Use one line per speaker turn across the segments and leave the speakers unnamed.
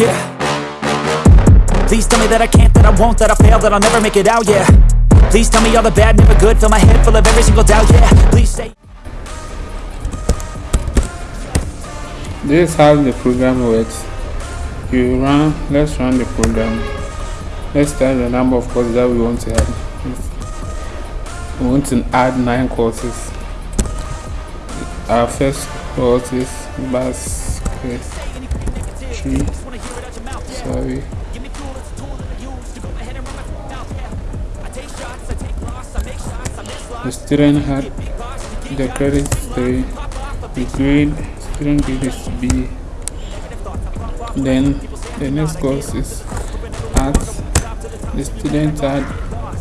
yeah Please tell me that I can't, that I won't, that I fail, that I'll never make it out, yeah Please tell me all the bad, never good, fill my head full of every single doubt, yeah Please say
This is how the program works You run, let's run the program Let's tell the number of courses that we want to add We want to add 9 courses Our first course is Basket 3 so. The student had the credit three, the grade student grade B. Then the next course is arts. The student had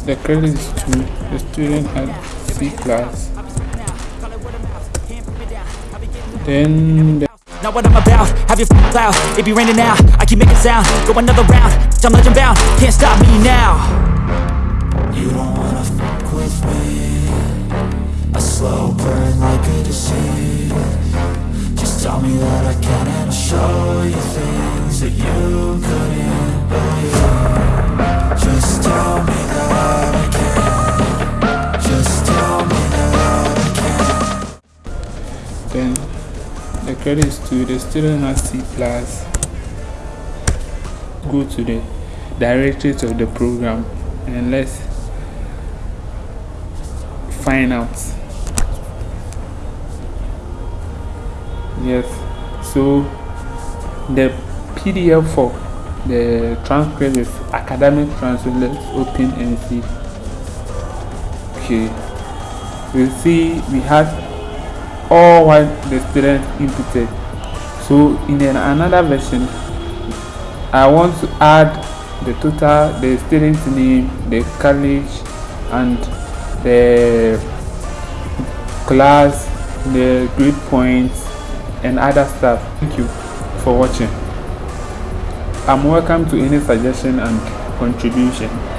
the credit is two, the student had C class. Then the not what I'm about Have your f***ing loud, it be raining
now I keep making sound, go another round I'm legend bound, can't stop me now You don't wanna f*** with me A slow burn like a disease Just tell me that I can and I'll show you things That you couldn't believe
the credit is to the student has C plus go to the directories of the program and let's find out yes so the PDF for the transcript is academic transcript let's open and see okay we see we have all what the student inputted so in an, another version i want to add the total the student's name the college and the class the grade points and other stuff thank you for watching i'm welcome to any suggestion and contribution